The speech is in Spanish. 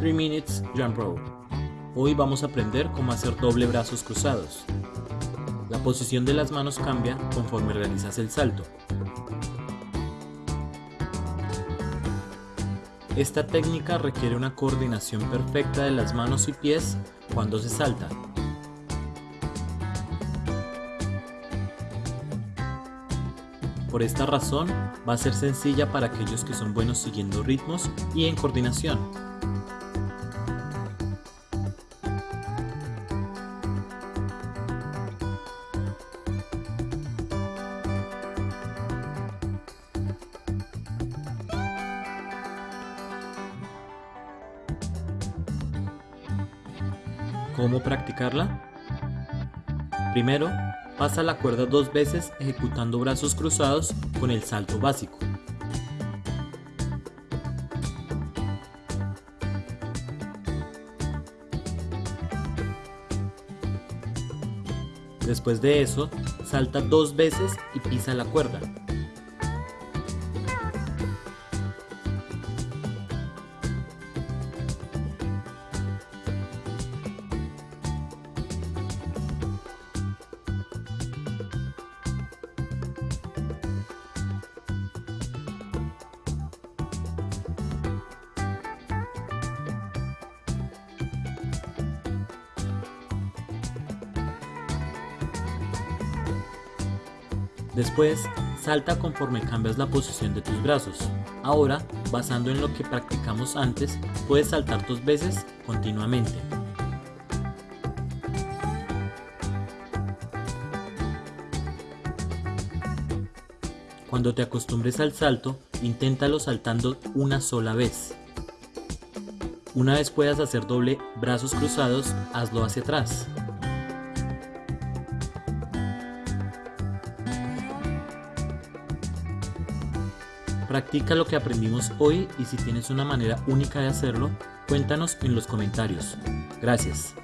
3 Minutes Jump Rope. Hoy vamos a aprender cómo hacer doble brazos cruzados. La posición de las manos cambia conforme realizas el salto. Esta técnica requiere una coordinación perfecta de las manos y pies cuando se salta. Por esta razón, va a ser sencilla para aquellos que son buenos siguiendo ritmos y en coordinación. ¿Cómo practicarla? Primero, pasa la cuerda dos veces ejecutando brazos cruzados con el salto básico. Después de eso, salta dos veces y pisa la cuerda. Después, salta conforme cambias la posición de tus brazos. Ahora, basando en lo que practicamos antes, puedes saltar dos veces continuamente. Cuando te acostumbres al salto, inténtalo saltando una sola vez. Una vez puedas hacer doble brazos cruzados, hazlo hacia atrás. Practica lo que aprendimos hoy y si tienes una manera única de hacerlo, cuéntanos en los comentarios. Gracias.